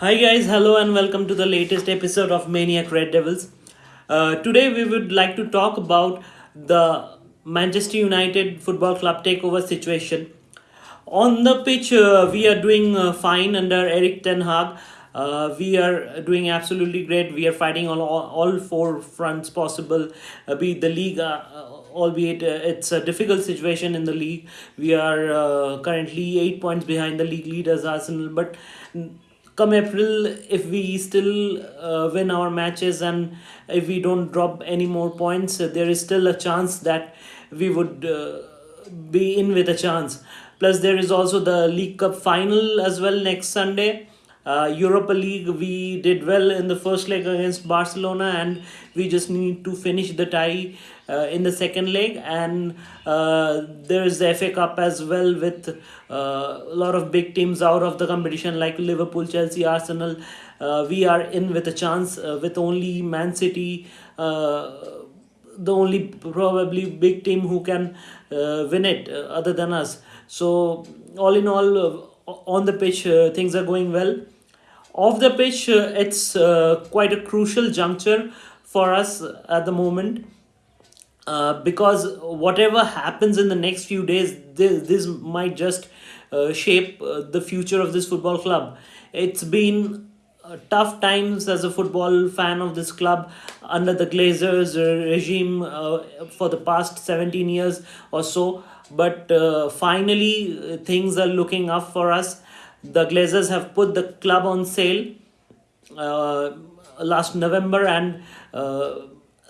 Hi guys, hello and welcome to the latest episode of Maniac Red Devils. Uh, today we would like to talk about the Manchester United Football Club takeover situation. On the pitch, uh, we are doing uh, fine under Erik Ten Hag. Uh, we are doing absolutely great. We are fighting on all, all four fronts possible, uh, be it the league, uh, albeit it's a difficult situation in the league. We are currently eight points behind the league leaders, Arsenal, but come April, if we still uh, win our matches and if we don't drop any more points, there is still a chance that we would uh, be in with a chance. Plus, there is also the League Cup final as well next Sunday. Uh, Europa League, we did well in the first leg against Barcelona, and we just need to finish the tie in the second leg. And uh, there is the FA Cup as well, with uh, a lot of big teams out of the competition like Liverpool, Chelsea, Arsenal. Uh, we are in with a chance uh, with only Man City. Uh, the only probably big team who can uh, win it uh, other than us. So all in all, uh, on the pitch, uh, things are going well. Off the pitch, uh, it's uh, quite a crucial juncture for us at the moment uh, because whatever happens in the next few days, this, this might just uh, shape uh, the future of this football club. It's been uh, tough times as a football fan of this club under the Glazers uh, regime for the past 17 years or so. But finally, things are looking up for us. The Glazers have put the club on sale last November and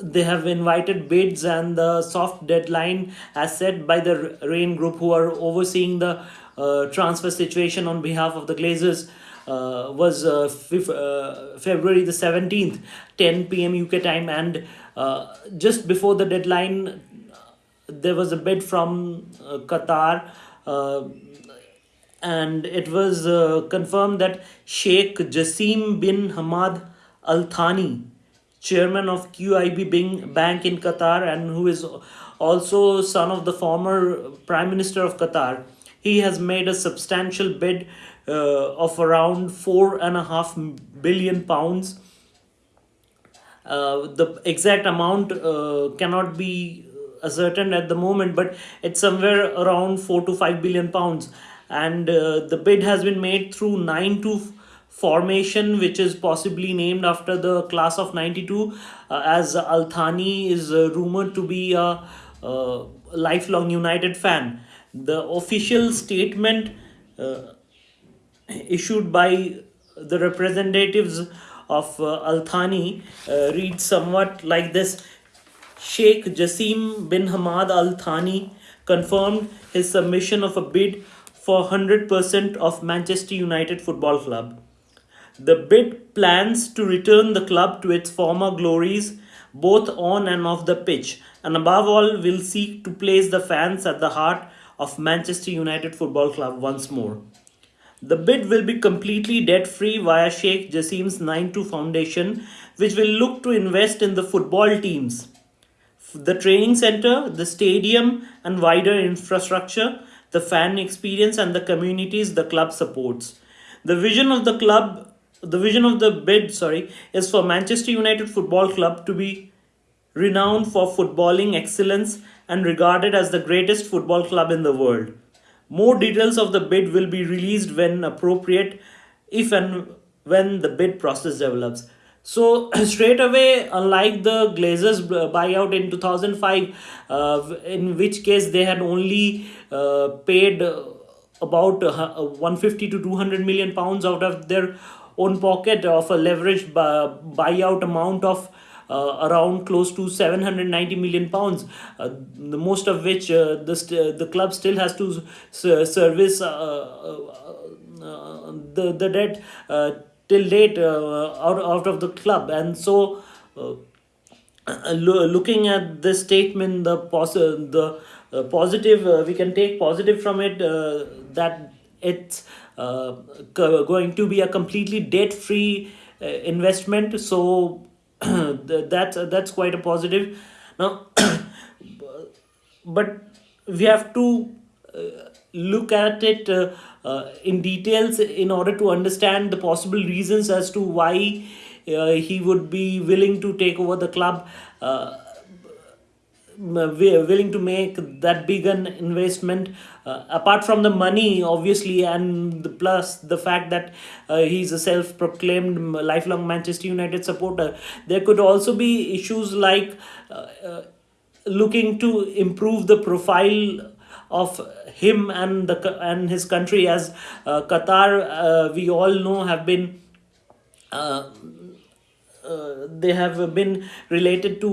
they have invited bids and the soft deadline as set by the Raine Group who are overseeing the uh, transfer situation on behalf of the Glazers uh, was uh, uh, February the 17th 10 p.m. UK time and uh, just before the deadline there was a bid from uh, Qatar and it was confirmed that Sheikh Jassim bin Hamad Al Thani, chairman of QIB Bank in Qatar, and who is also son of the former Prime Minister of Qatar, he has made a substantial bid uh, of around four and a half billion pounds uh, the exact amount uh, cannot be ascertained at the moment, but it's somewhere around 4 to 5 billion pounds. And uh, the bid has been made through 9 to formation, which is possibly named after the class of 92, uh, as Al Thani is uh, rumored to be a, uh lifelong United fan. The official statement uh, issued by the representatives of uh, Al Thani uh, reads somewhat like this Sheikh Jassim bin Hamad Al Thani confirmed his submission of a bid for 100% of Manchester United Football Club. The bid plans to return the club to its former glories, both on and off the pitch, and above all, will seek to place the fans at the heart of Manchester United Football Club once more. The bid will be completely debt free via Sheikh Jassim's 92 Foundation, which will look to invest in the football teams, the training center, the stadium, and wider infrastructure, the fan experience, and the communities the club supports. The vision of the club, the vision of the bid, sorry, is for Manchester United Football Club to be renowned for footballing excellence and regarded as the greatest football club in the world. More details of the bid will be released when appropriate, if and when the bid process develops. So straight away, unlike the Glazers buyout in 2005, uh, in which case they had only uh, paid uh, about uh, 150 to 200 million pounds out of their own pocket of a leveraged bu- buyout amount of uh, around close to 790 million pounds, uh, the most of which uh, the, the club still has to s- service uh, uh, uh, the, the debt uh, till date uh, out, out of the club. And so, uh, uh, lo- looking at this statement, the, pos- the uh, positive, uh, we can take positive from it uh, that it's uh, going to be a completely debt free uh, investment. So, th- that's that's quite a positive now but we have to uh, look at it uh, uh, in details in order to understand the possible reasons as to why uh, he would be willing to take over the club. Uh, willing to make that big an investment uh, apart from the money obviously and the plus the fact that uh, he's a self-proclaimed lifelong manchester united supporter. There could also be issues like uh, uh looking to improve the profile of him and the and his country as uh, qatar we all know have been uh, they have been related to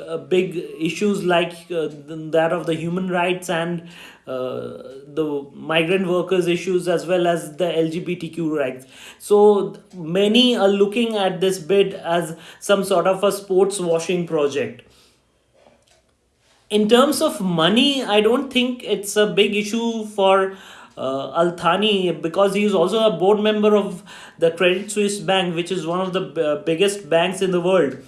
uh, big issues like uh, that of the human rights and uh, the migrant workers issues as well as the lgbtq rights. So many are looking at this bid as some sort of a sports washing project. In terms of money i don't think it's a big issue for uh, Al Thani because he is also a board member of the Credit Suisse Bank, which is one of the uh, biggest banks in the world,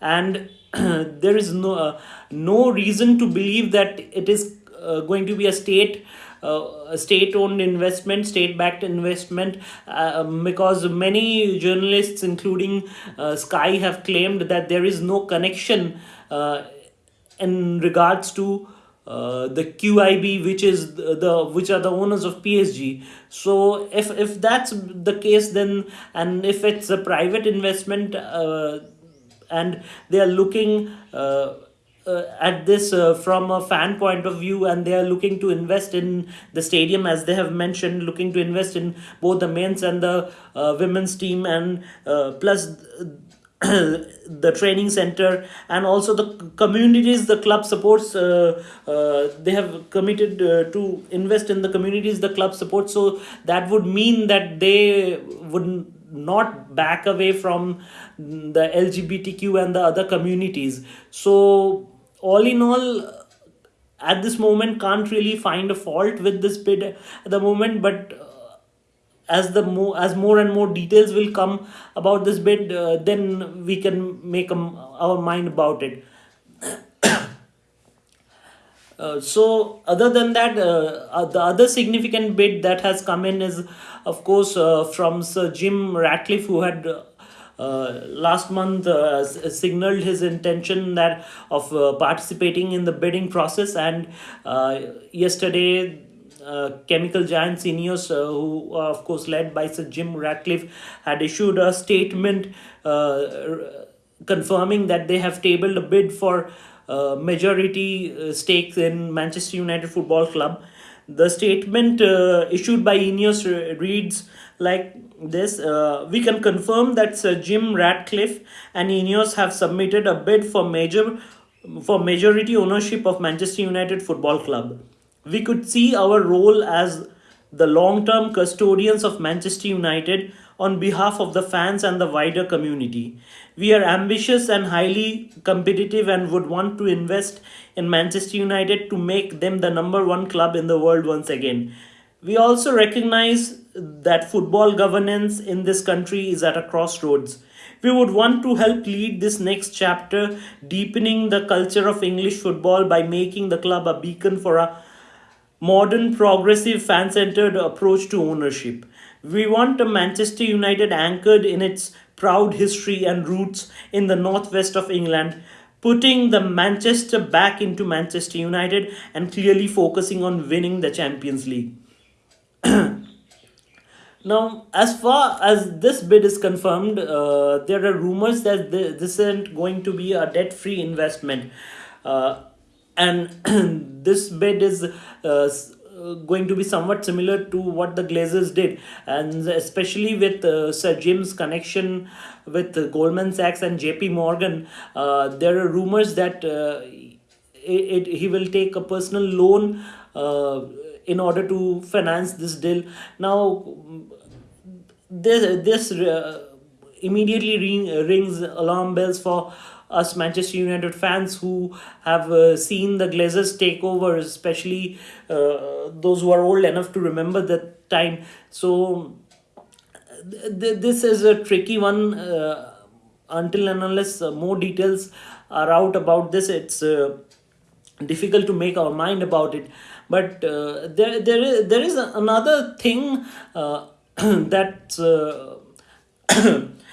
and there is no uh, no reason to believe that it is uh, going to be a state. Uh, state-owned investment, state-backed investment, um, because many journalists, including Sky, have claimed that there is no connection in regards to uh, the QIB, which is the, the, which are the owners of PSG. So if if that's the case, then and if it's a private investment, uh, and they are looking. Uh, uh, at this uh, from a fan point of view and they are looking to invest in the stadium as they have mentioned looking to invest in both the men's and the uh, women's team and uh, plus the training center and also the communities the club supports uh, uh, they have committed uh, to invest in the communities the club supports. So that would mean that they would not back away from the lgbtq and the other communities. So all in all at this moment can't really find a fault with this bid at the moment but as the more as more and more details will come about this bid uh, then we can make our mind about it. Uh, so other than that uh, uh, the other significant bid that has come in is of course uh, from sir jim ratcliffe who had uh, last month signaled his intention that of participating in the bidding process. And yesterday uh, chemical giants Ineos, uh, who are of course led by Sir Jim Ratcliffe, had issued a statement uh, confirming that they have tabled a bid for uh, majority stakes in Manchester United Football Club. The statement issued by Ineos reads like this uh, we can confirm that Sir Jim Ratcliffe and Ineos have submitted a bid for major for majority ownership of Manchester United Football Club we could see our role as the long term custodians of Manchester United on behalf of the fans and the wider community. We are ambitious and highly competitive and would want to invest in Manchester United to make them the number one club in the world once again. We also recognize that football governance in this country is at a crossroads. We would want to help lead this next chapter, deepening the culture of English football by making the club a beacon for a modern, progressive, fan centered approach to ownership. We want a Manchester United anchored in its proud history and roots in the northwest of England, putting the Manchester back into Manchester United and clearly focusing on winning the Champions League. now, as far as this bid is confirmed, uh, there are rumors that this isn't going to be a debt free investment. Uh, and this bid is uh, going to be somewhat similar to what the Glazers did, and especially with uh, Sir Jim's connection with uh, Goldman Sachs and J.P. Morgan, uh, there are rumors that uh, it, it, he will take a personal loan uh, in order to finance this deal. Now, this this immediately ring, rings alarm bells for us Manchester United fans who have uh, seen the Glazers take over, especially uh, those who are old enough to remember that time. So th- this is a tricky one. Uh, until and unless uh, more details are out about this, it's uh, difficult to make our mind about it. but uh, there there is there is another thing that.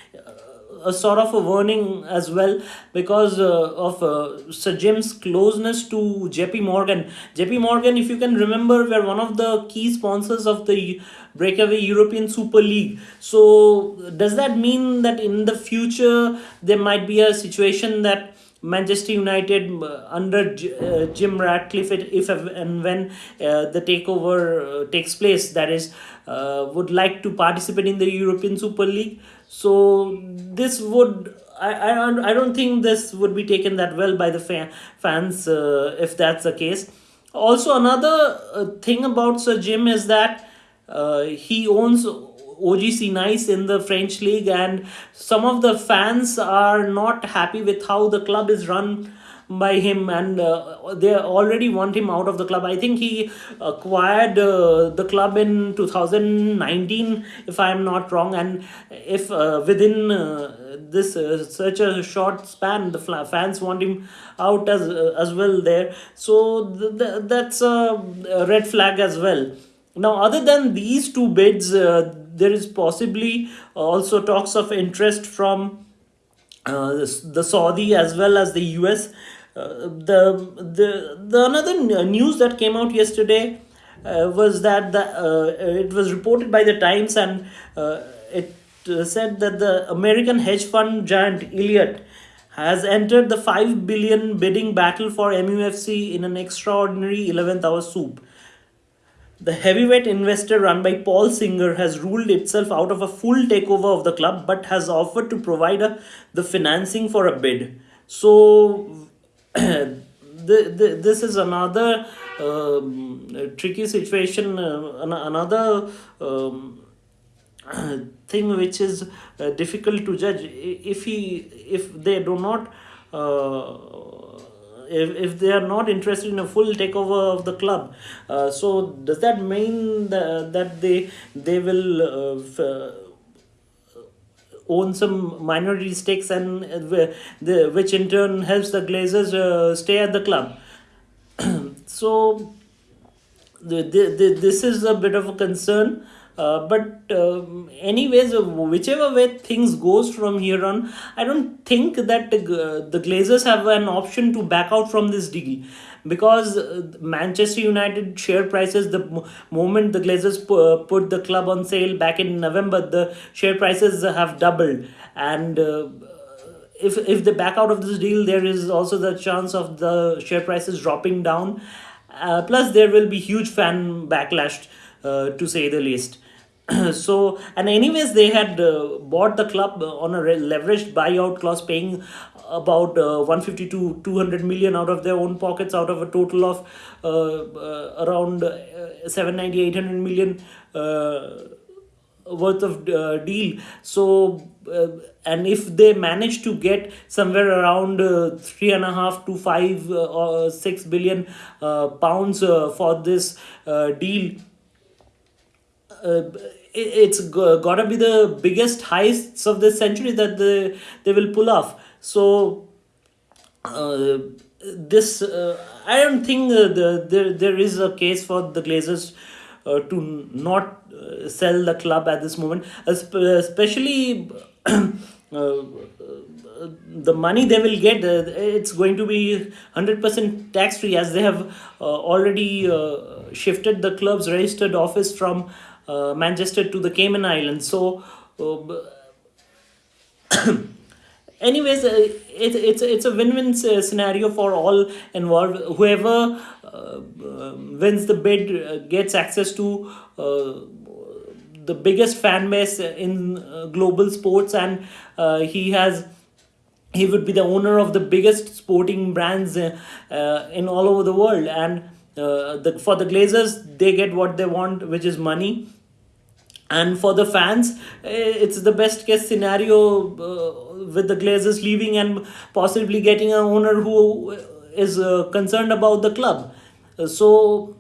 A sort of a warning as well because uh, of uh, Sir Jim's closeness to JP Morgan. JP Morgan, if you can remember, were one of the key sponsors of the breakaway European Super League. So, does that mean that in the future there might be a situation that Manchester United uh, under uh, Jim Ratcliffe, if and when uh, the takeover uh, takes place, that is, would like to participate in the European Super League. So this would. I, I, don't- I don't think this would be taken that well by the fa- fans uh, if that's the case. Also, another uh, thing about Sir Jim is that uh, he owns OGC Nice in the French league, and some of the fans are not happy with how the club is run by him, and uh, they already want him out of the club. I think he acquired uh, the club in 2019, if I am not wrong, and if uh, within uh, this uh, such a short span, the fans want him out as uh, as well there. So th- th- that's a red flag as well. Now, other than these two bids, there is possibly also talks of interest from uh, the Saudi as well as the US. Uh, the the the another news that came out yesterday uh, was that the uh, it was reported by the Times and it said that the American hedge fund giant Elliott has entered the 5 billion bidding battle for MUFC in an extraordinary 11th hour soup. The heavyweight investor run by Paul Singer has ruled itself out of a full takeover of the club but has offered to provide a, the financing for a bid. So, this is another um, tricky situation, uh, an- another um, thing which is uh, difficult to judge. If he, if they do not uh, if, if they are not interested in a full takeover of the club uh, so does that mean that, that they they will uh, own some minority stakes and uh, the, which in turn helps the glazers uh, stay at the club. So the, the, the, this is a bit of a concern uh, but um, anyways uh, whichever way things goes from here on i don't think that the, the glazers have an option to back out from this deal. Because uh, manchester united share prices the moment the glazers pu- put the club on sale back in november the share prices have doubled. And uh, if if they back out of this deal, there is also the chance of the share prices dropping down. Uh, plus, there will be huge fan backlash, uh, to say the least. so, and anyways, they had uh, bought the club on a leveraged buyout clause, paying about uh, 150 to 200 million out of their own pockets, out of a total of uh, uh, around uh, 790 800 million. Uh, worth of uh, deal so uh, and if they manage to get somewhere around uh, three and a half to five uh, or six billion uh, pounds uh, for this uh, deal uh, it, it's gotta be the biggest heists of this century that they, they will pull off so uh, this uh, I don't think uh, the, there there is a case for the Glazers uh, to not uh, sell the club at this moment, Espe- especially. Uh, the money they will get uh, it's going to be 100% tax free as they have uh, already uh, shifted the club's registered office from uh, manchester to the cayman islands. So uh, anyways uh, it, it's it's a win-win scenario for all involved. Whoever um, wins the bid gets access to the biggest fan base in global sports and he has he would be the owner of the biggest sporting brands uh, in all over the world. And uh, the, for the glazers they get what they want which is money. And for the fans eh, it's the best case scenario uh, with the glazers leaving and possibly getting an owner who is uh, concerned about the club. So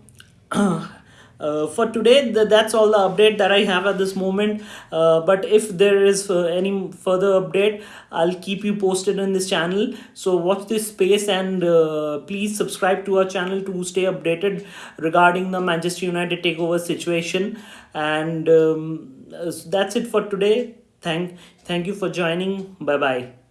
uh, for today th- that's all the update that i have at this moment. Uh, but if there is uh, any further update i'll keep you posted in this channel. So watch this space and uh, please subscribe to our channel to stay updated regarding the manchester united takeover situation. And um, uh, that's it for today. Thank thank you for joining. Bye bye